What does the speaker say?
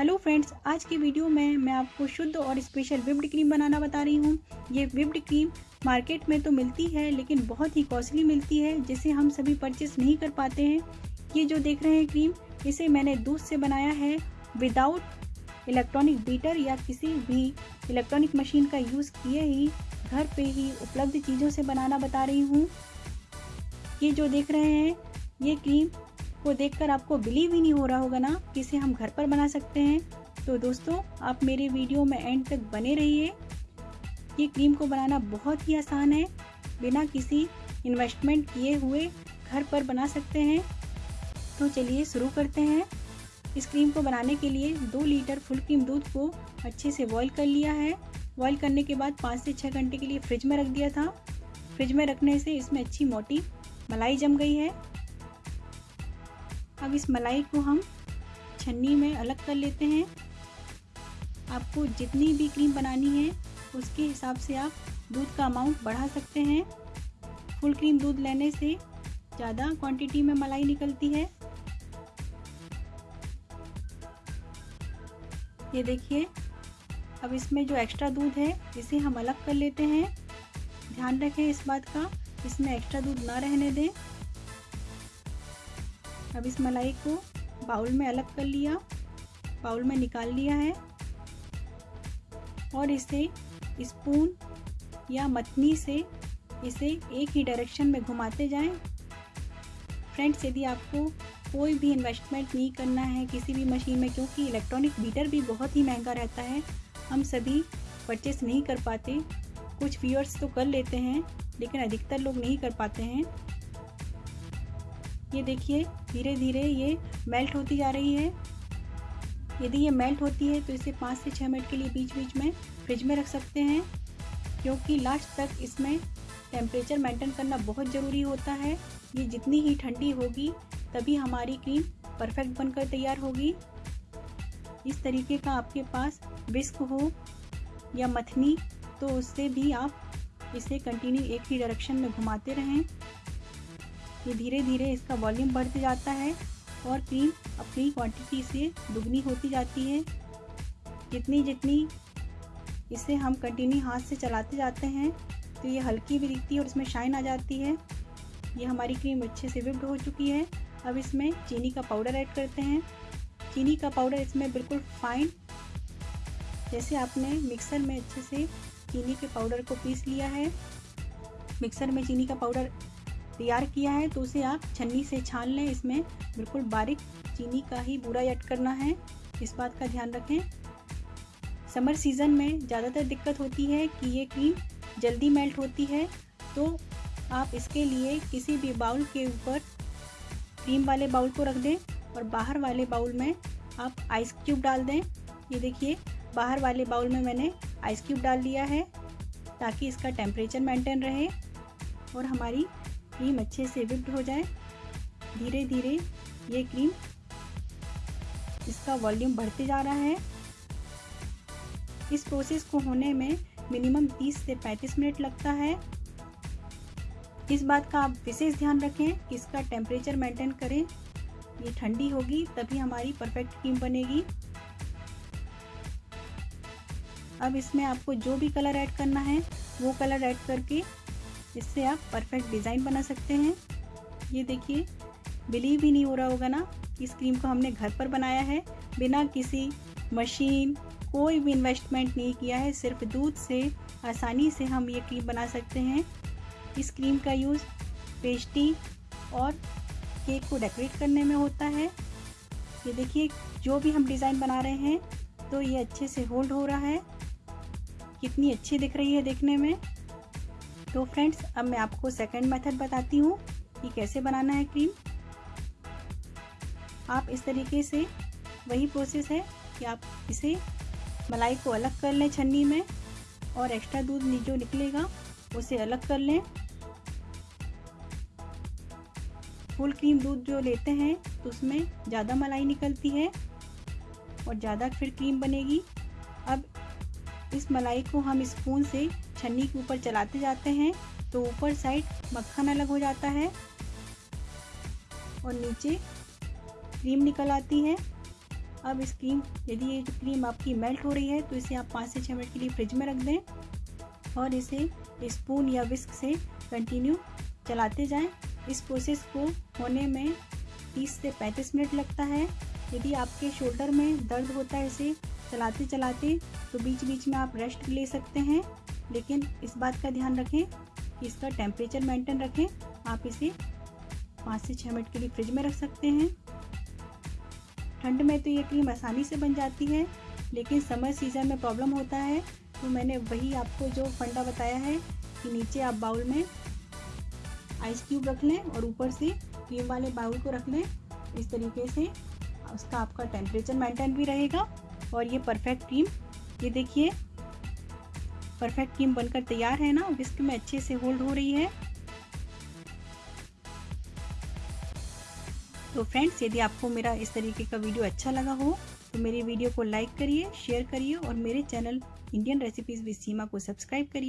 Hello friends, आज की video में मैं आपको शुद्ध और स्पेशल विप्ड क्रीम बनाना बता रही हूँ। ये विप्ड क्रीम मार्केट में तो मिलती है, लेकिन बहुत ही कॉस्टली मिलती है, जिसे हम सभी परचेस नहीं कर पाते हैं। ये जो देख रहे हैं क्रीम इसे मैंने दूध से बनाया है विदाउट इलेक्ट्रॉनिक बीटर या किसी भी इलेक्ट्रॉनिक मशीन का यूज़ किए ही, घर पे ही उपलब्ध चीज़ों से बनाना बता रही हूँ। ये जो देख रहे हैं, ये क्रीम को देखकर आपको बिलीव ही नहीं हो रहा होगा ना कि इसे हम घर पर बना सकते हैं। तो दोस्तों, आप मेरे वीडियो में एंड तक बने रहिए। ये क्रीम को बनाना बहुत ही आसान है। बिना किसी इन्वेस्टमेंट किए हुए घर पर बना सकते हैं। तो चलिए शुरू करते हैं। इस क्रीम को बनाने के लिए दो लीटर फुल क्रीम दूध को अच्छे से बॉईल कर लिया है। बॉईल करने के बाद पाँच से छः घंटे के लिए फ्रिज में रख दिया था। फ्रिज में रखने से इसमें अच्छी मोटी मलाई जम गई है। अब इस मलाई को हम छन्नी में अलग कर लेते हैं। आपको जितनी भी क्रीम बनानी है, उसके हिसाब से आप दूध का अमाउंट बढ़ा सकते हैं। फुल क्रीम दूध लेने से ज़्यादा क्वांटिटी में मलाई निकलती है। ये देखिए, अब इसमें जो एक्स्ट्रा दूध है, इसे हम अलग कर लेते हैं। ध्यान रखें इस बात का, इसमें एक्स्ट्रा दूध ना रहने दें। अब इस मलाई को बाउल में अलग कर लिया। बाउल में निकाल लिया है। और इसे स्पून या मथनी से इसे एक ही डायरेक्शन में घुमाते जाएँ। फ्रेंड्स यदि आपको कोई भी इन्वेस्टमेंट नहीं करना है किसी भी मशीन में, क्योंकि इलेक्ट्रॉनिक बीटर भी बहुत ही महँगा रहता है, हम सभी परचेस नहीं कर पाते। कुछ व्यूअर्स तो कर लेते हैं, लेकिन अधिकतर लोग नहीं कर पाते हैं। ये देखिए धीरे धीरे ये मेल्ट होती जा रही है। यदि ये मेल्ट होती है तो इसे पाँच से छः मिनट के लिए बीच बीच में फ्रिज में रख सकते हैं, क्योंकि लास्ट तक इसमें टेम्परेचर मेंटेन करना बहुत ज़रूरी होता है। ये जितनी ही ठंडी होगी, तभी हमारी क्रीम परफेक्ट बनकर तैयार होगी। इस तरीके का आपके पास विस्क हो या मथनी तो उससे भी आप इसे कंटिन्यू एक ही डायरेक्शन में घुमाते रहें। ये धीरे धीरे इसका वॉल्यूम बढ़ते जाता है और क्रीम अपनी क्वांटिटी से दुगनी होती जाती है। जितनी जितनी इसे हम कंटिन्यू हाथ से चलाते जाते हैं तो ये हल्की भी दिखती है और इसमें शाइन आ जाती है। ये हमारी क्रीम अच्छे से विप्ड हो चुकी है। अब इसमें चीनी का पाउडर ऐड करते हैं। चीनी का पाउडर इसमें बिल्कुल फाइन जैसे आपने मिक्सर में अच्छे से चीनी के पाउडर को पीस लिया है। मिक्सर में चीनी का पाउडर तैयार किया है तो उसे आप छन्नी से छान लें। इसमें बिल्कुल बारीक चीनी का ही बूरा ऐड करना है। इस बात का ध्यान रखें। समर सीज़न में ज़्यादातर दिक्कत होती है कि ये क्रीम जल्दी मेल्ट होती है तो आप इसके लिए किसी भी बाउल के ऊपर क्रीम वाले बाउल को रख दें और बाहर वाले बाउल में आप आइस क्यूब डाल दें। ये देखिए, बाहर वाले बाउल में मैंने आइस क्यूब डाल दिया है, ताकि इसका टेम्परेचर मेंटेन रहे और हमारी क्रीम अच्छे से विप्ड हो जाए। धीरे धीरे ये क्रीम इसका वॉल्यूम बढ़ते जा रहा है, इस प्रोसेस को होने में मिनिमम 30 से 35 मिनट लगता है। इस बात का आप विशेष ध्यान रखें कि इसका टेम्परेचर मेंटेन करें। ये ठंडी होगी, तभी हमारी परफेक्ट क्रीम बनेगी। अब इसमें आपको जो भी कलर ऐड करना है, वो कलर ऐड करके इससे आप परफेक्ट डिज़ाइन बना सकते हैं। ये देखिए बिलीव ही नहीं हो रहा होगा ना इस क्रीम को हमने घर पर बनाया है। बिना किसी मशीन कोई भी इन्वेस्टमेंट नहीं किया है। सिर्फ़ दूध से आसानी से हम ये क्रीम बना सकते हैं। इस क्रीम का यूज़ पेस्टी और केक को डेकोरेट करने में होता है। ये देखिए, जो भी हम डिज़ाइन बना रहे हैं तो ये अच्छे से होल्ड हो रहा है। कितनी अच्छी दिख रही है देखने में। तो फ्रेंड्स, अब मैं आपको सेकंड मेथड बताती हूँ कि कैसे बनाना है क्रीम आप इस तरीके से वही प्रोसेस है कि आप इसे मलाई को अलग कर लें छन्नी में और एक्स्ट्रा दूध जो निकलेगा, उसे अलग कर लें। फुल क्रीम दूध जो लेते हैं तो उसमें ज़्यादा मलाई निकलती है और ज़्यादा फिर क्रीम बनेगी। अब इस मलाई को हम स्पून से छन्नी के ऊपर चलाते जाते हैं तो ऊपर साइड मक्खन अलग हो जाता है और नीचे क्रीम निकल आती है। अब इस क्रीम, यदि ये जो क्रीम आपकी मेल्ट हो रही है तो इसे आप पाँच से छः मिनट के लिए फ्रिज में रख दें और इसे स्पून या विस्क से कंटिन्यू चलाते जाएँ। इस प्रोसेस को होने में 30 से 35 मिनट लगता है। यदि आपके शोल्डर में दर्द होता है इसे चलाते चलाते तो बीच बीच में आप रेस्ट ले सकते हैं। लेकिन इस बात का ध्यान रखें कि इसका टेम्परेचर मेंटेन रखें। आप इसे पाँच से छः मिनट के लिए फ्रिज में रख सकते हैं। ठंड में तो ये क्रीम आसानी से बन जाती है, लेकिन समर सीज़न में प्रॉब्लम होता है। तो मैंने वही आपको जो फंडा बताया है कि नीचे आप बाउल में आइस क्यूब रख लें और ऊपर से क्रीम वाले बाउल को रख लें। इस तरीके से उसका आपका टेम्परेचर मेंटेन भी रहेगा और ये परफेक्ट क्रीम ये देखिए परफेक्ट क्रीम बनकर तैयार है ना, विस्क में अच्छे से होल्ड हो रही है। तो फ्रेंड्स, यदि आपको मेरा इस तरीके का वीडियो अच्छा लगा हो तो मेरी वीडियो को लाइक करिए, शेयर करिए और मेरे channel Indian recipes with Seema को सब्सक्राइब करिए।